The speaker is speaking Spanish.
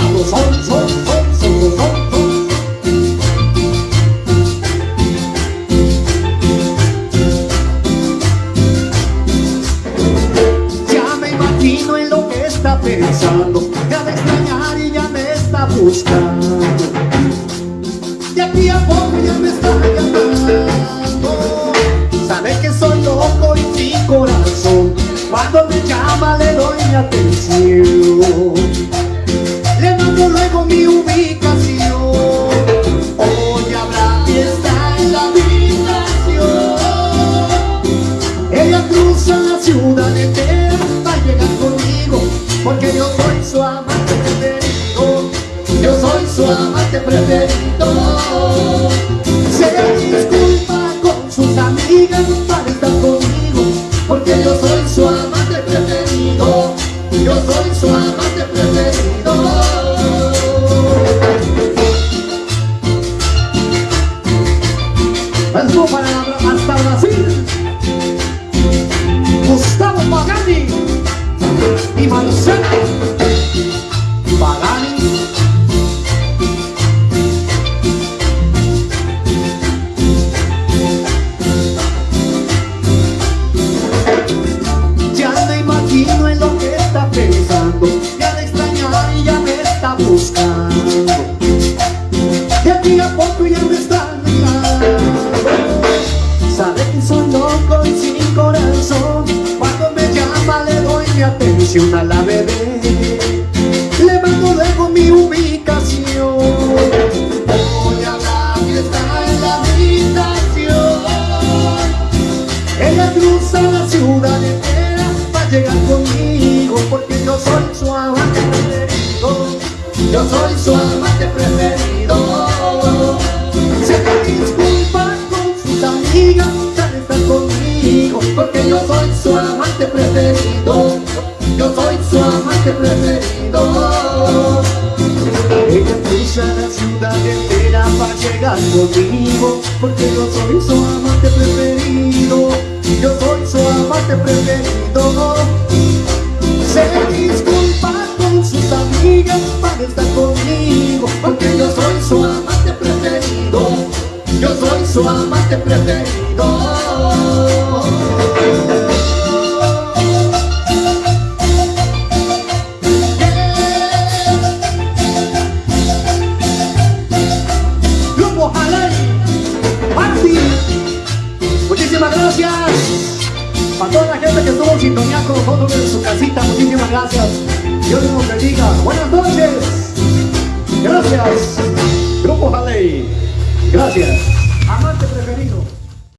son, son. Ya me imagino en lo que está pensando, ya me extrañar y ya me está buscando. Mi ubicación. Hoy habrá fiesta en la habitación. Ella cruza la ciudad entera Va a llegar conmigo Porque yo soy su amante preferido. Yo soy su amante preferido De aquí a poco ya me está mirando Sabe que soy loco y sin corazón. Cuando me llama le doy mi atención a la bebé. Le mando luego mi ubicación. Voy a la fiesta en la habitación. Ella cruza la ciudad entera para llegar conmigo Porque yo soy su amante Yo soy su amante preferido. Yo soy su amante preferido. Ella cruza la ciudad entera para llegar conmigo Porque yo soy su amante preferido. Yo soy su amante preferido. Se disculpa con sus amigas para estar conmigo Porque yo soy su amante preferido. Yo soy su amante preferido a toda la gente que estuvo en sintonía con nosotros en su casita, muchísimas gracias. Dios nos bendiga. Buenas noches. Gracias. Grupo Jalay. Gracias. Amante preferido.